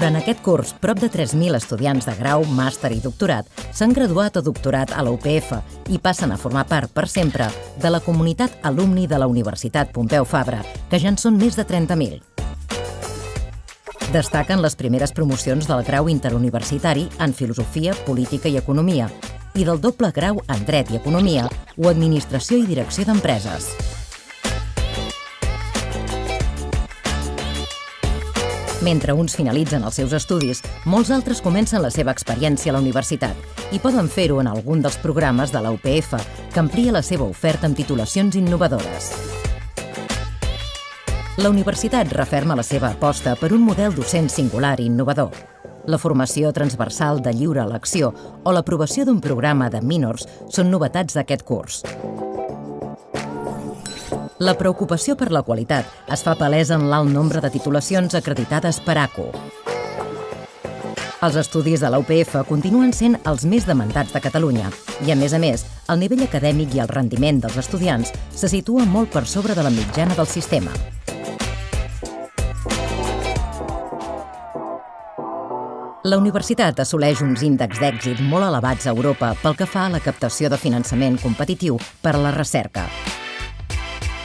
Durant aquest curs, prop de 3.000 estudiants de grau, màster i doctorat s'han graduat o doctorat a la UPF i passen a formar part, per sempre, de la comunitat alumni de la Universitat Pompeu Fabra, que ja en són més de 30.000. Destaquen les primeres promocions del grau interuniversitari en Filosofia, Política i Economia i del doble grau en Dret i Economia o Administració i Direcció d'Empreses. Mentre uns finalitzen els seus estudis, molts altres comencen la seva experiència a la universitat i poden fer-ho en algun dels programes de la UPF, que amplia la seva oferta amb titulacions innovadores. La universitat referma la seva aposta per un model docent singular i innovador. La formació transversal de lliure elecció o l'aprovació d'un programa de minors són novetats d'aquest curs. La preocupació per la qualitat es fa palesa en l'alt nombre de titulacions acreditades per ACO. Els estudis de la UPF continuen sent els més demandats de Catalunya i, a més a més, el nivell acadèmic i el rendiment dels estudiants se situa molt per sobre de la mitjana del sistema. La universitat assoleix uns índexs d'èxit molt elevats a Europa pel que fa a la captació de finançament competitiu per a la recerca.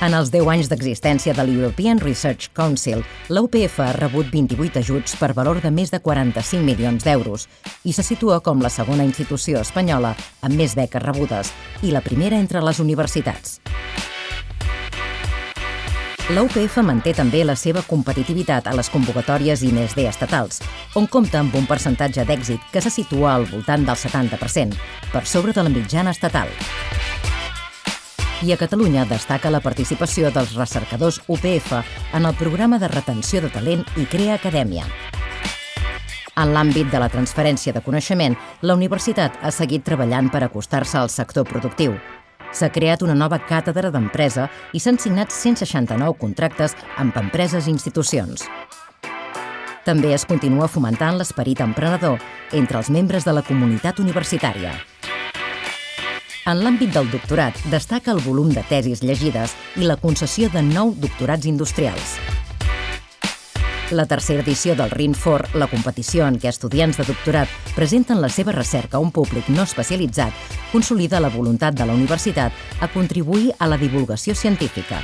En els 10 anys d'existència de l'European Research Council, la UPF ha rebut 28 ajuts per valor de més de 45 milions d'euros i se situa com la segona institució espanyola amb més beques rebudes i la primera entre les universitats. La UPF manté també la seva competitivitat a les convocatòries I+D estatals, on compta amb un percentatge d'èxit que se situa al voltant del 70%, per sobre de la mitjana estatal i a Catalunya destaca la participació dels recercadors UPF en el programa de retenció de talent i Crea Acadèmia. En l'àmbit de la transferència de coneixement, la universitat ha seguit treballant per acostar-se al sector productiu. S'ha creat una nova càtedra d'empresa i s'han signat 169 contractes amb empreses i institucions. També es continua fomentant l'esperit emprenedor entre els membres de la comunitat universitària. En l'àmbit del doctorat destaca el volum de tesis llegides i la concessió de nou doctorats industrials. La tercera edició del RINFOR, la competició en què estudiants de doctorat presenten la seva recerca a un públic no especialitzat, consolida la voluntat de la universitat a contribuir a la divulgació científica.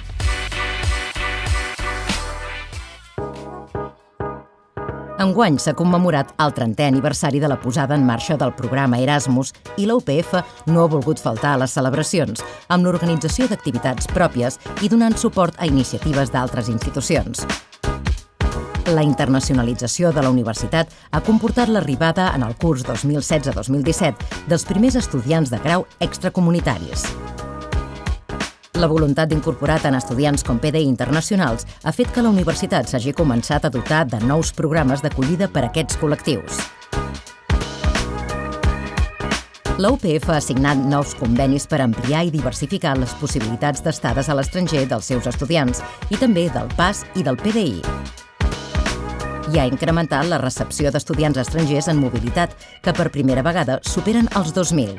Enguany s'ha commemorat el 30è aniversari de la posada en marxa del programa Erasmus i la UPF no ha volgut faltar a les celebracions, amb l'organització d'activitats pròpies i donant suport a iniciatives d'altres institucions. La internacionalització de la universitat ha comportat l'arribada en el curs 2016-2017 dels primers estudiants de grau extracomunitaris. La voluntat d'incorporar tant estudiants com PDI internacionals ha fet que la universitat s'hagi començat a dotar de nous programes d'acollida per a aquests col·lectius. La UPF ha signat nous convenis per ampliar i diversificar les possibilitats d'estades a l'estranger dels seus estudiants i també del PAS i del PDI. I ha incrementat la recepció d'estudiants estrangers en mobilitat, que per primera vegada superen els 2.000.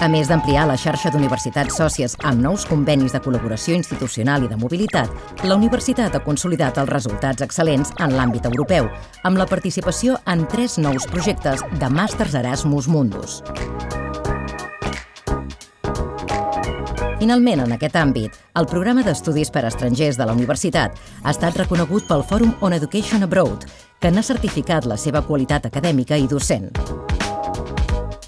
A més d'ampliar la xarxa d'universitats sòcies amb nous convenis de col·laboració institucional i de mobilitat, la universitat ha consolidat els resultats excel·lents en l'àmbit europeu, amb la participació en tres nous projectes de Màsters Erasmus Mundus. Finalment, en aquest àmbit, el programa d'estudis per a estrangers de la universitat ha estat reconegut pel Fòrum on Education Abroad, que n'ha certificat la seva qualitat acadèmica i docent.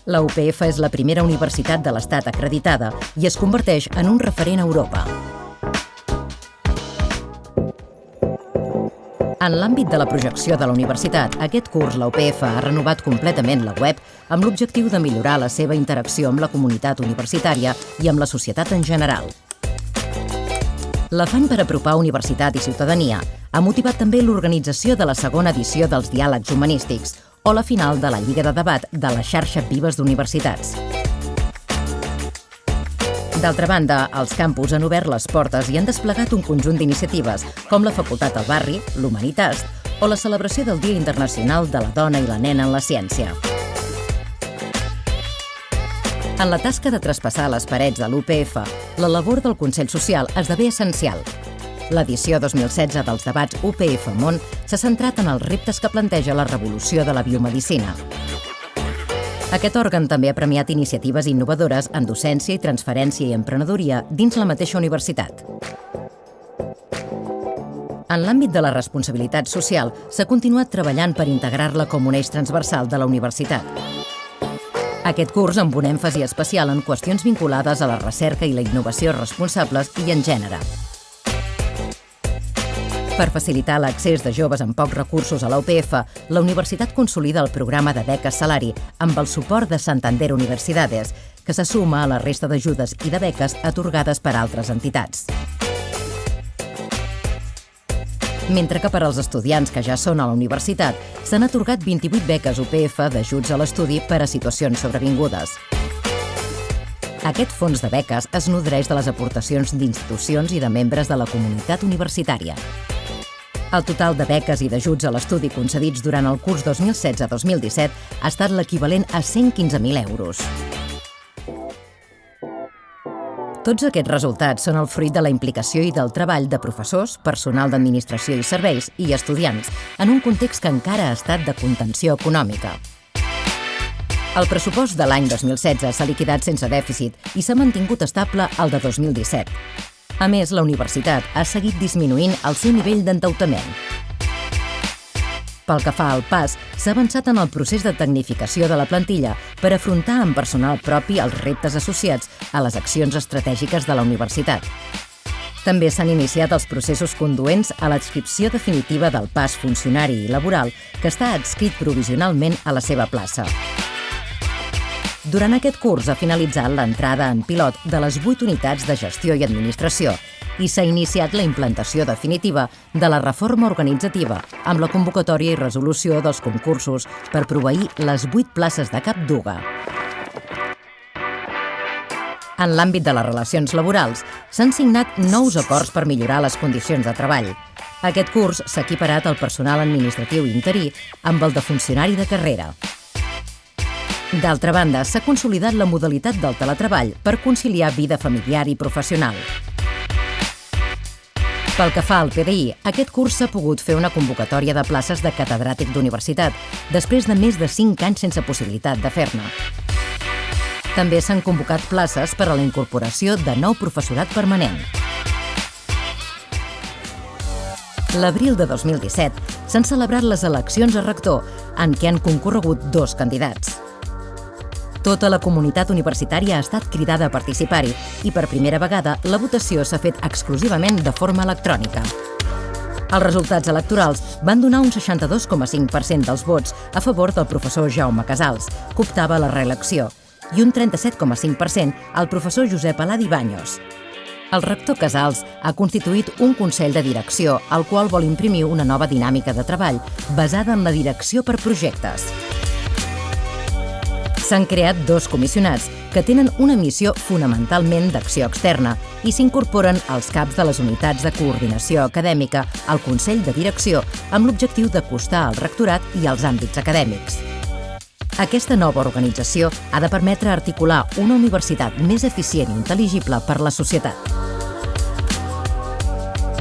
La UPF és la primera universitat de l'Estat acreditada i es converteix en un referent a Europa. En l'àmbit de la projecció de la universitat, aquest curs la UPF ha renovat completament la web amb l'objectiu de millorar la seva interacció amb la comunitat universitària i amb la societat en general. L'afany per apropar universitat i ciutadania ha motivat també l'organització de la segona edició dels Diàlegs Humanístics, o la final de la Lliga de Debat de la xarxa Vives d'Universitats. D'altra banda, els campus han obert les portes i han desplegat un conjunt d'iniciatives, com la Facultat al Barri, l'Humanitas o la celebració del Dia Internacional de la Dona i la Nena en la Ciència. En la tasca de traspassar les parets de l'UPF, la labor del Consell Social esdevé essencial. L'edició 2016 dels debats UPF Món s'ha centrat en els reptes que planteja la revolució de la biomedicina. Aquest òrgan també ha premiat iniciatives innovadores en docència i transferència i emprenedoria dins la mateixa universitat. En l'àmbit de la responsabilitat social, s'ha continuat treballant per integrar-la com un eix transversal de la universitat. Aquest curs amb un èmfasi especial en qüestions vinculades a la recerca i la innovació responsables i en gènere. Per facilitar l'accés de joves amb pocs recursos a la UPF, la universitat consolida el programa de beques salari amb el suport de Santander Universidades, que se suma a la resta d'ajudes i de beques atorgades per altres entitats. Mentre que per als estudiants que ja són a la universitat s'han atorgat 28 beques UPF d'ajuts a l'estudi per a situacions sobrevingudes. Aquest fons de beques es nodreix de les aportacions d'institucions i de membres de la comunitat universitària. El total de beques i d'ajuts a l'estudi concedits durant el curs 2016-2017 ha estat l'equivalent a 115.000 euros. Tots aquests resultats són el fruit de la implicació i del treball de professors, personal d'administració i serveis i estudiants en un context que encara ha estat de contenció econòmica. El pressupost de l'any 2016 s'ha liquidat sense dèficit i s'ha mantingut estable al de 2017. A més, la universitat ha seguit disminuint el seu nivell d'endeutament. Pel que fa al pas, s'ha avançat en el procés de tecnificació de la plantilla per afrontar amb personal propi els reptes associats a les accions estratègiques de la universitat. També s'han iniciat els processos conduents a l'adscripció definitiva del pas funcionari i laboral que està adscrit provisionalment a la seva plaça. Durant aquest curs ha finalitzat l'entrada en pilot de les 8 unitats de gestió i administració i s'ha iniciat la implantació definitiva de la reforma organitzativa amb la convocatòria i resolució dels concursos per proveir les 8 places de cap d'UGA. En l'àmbit de les relacions laborals, s'han signat nous acords per millorar les condicions de treball. Aquest curs s'ha equiparat al personal administratiu interí amb el de funcionari de carrera. D'altra banda, s'ha consolidat la modalitat del teletreball per conciliar vida familiar i professional. Pel que fa al PDI, aquest curs s'ha pogut fer una convocatòria de places de catedràtic d'universitat, després de més de 5 anys sense possibilitat de fer-ne. També s'han convocat places per a la incorporació de nou professorat permanent. L'abril de 2017 s'han celebrat les eleccions a rector, en què han concorregut dos candidats. Tota la comunitat universitària ha estat cridada a participar-hi i per primera vegada la votació s'ha fet exclusivament de forma electrònica. Els resultats electorals van donar un 62,5% dels vots a favor del professor Jaume Casals, que optava la reelecció, i un 37,5% al professor Josep Aladi Banyos. El rector Casals ha constituït un Consell de Direcció, al qual vol imprimir una nova dinàmica de treball basada en la direcció per projectes s'han creat dos comissionats que tenen una missió fonamentalment d'acció externa i s'incorporen als caps de les unitats de coordinació acadèmica al Consell de Direcció amb l'objectiu d'acostar al rectorat i als àmbits acadèmics. Aquesta nova organització ha de permetre articular una universitat més eficient i intel·ligible per la societat.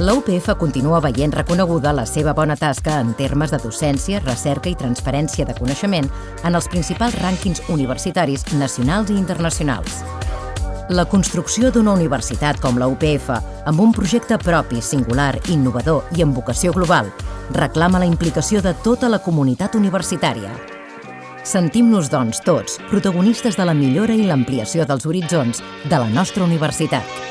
La UPF continua veient reconeguda la seva bona tasca en termes de docència, recerca i transferència de coneixement en els principals rànquings universitaris nacionals i internacionals. La construcció d'una universitat com la UPF, amb un projecte propi, singular, innovador i amb vocació global, reclama la implicació de tota la comunitat universitària. Sentim-nos, doncs, tots, protagonistes de la millora i l'ampliació dels horitzons de la nostra universitat.